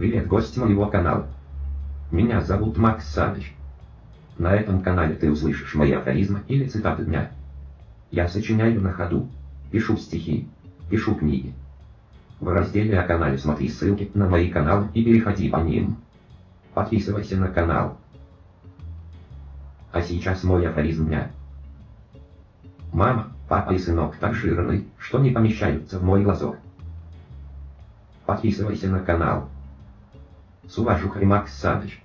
Привет, гость моего канала. Меня зовут Макс Саныч. На этом канале ты услышишь мои афоризмы или цитаты дня. Я сочиняю на ходу, пишу стихи, пишу книги. В разделе о канале смотри ссылки на мои каналы и переходи по ним. Подписывайся на канал. А сейчас мой афоризм дня. Мама, папа и сынок так жирны, что не помещаются в мой глазок. Подписывайся на канал. С уважухой Макс Саныч.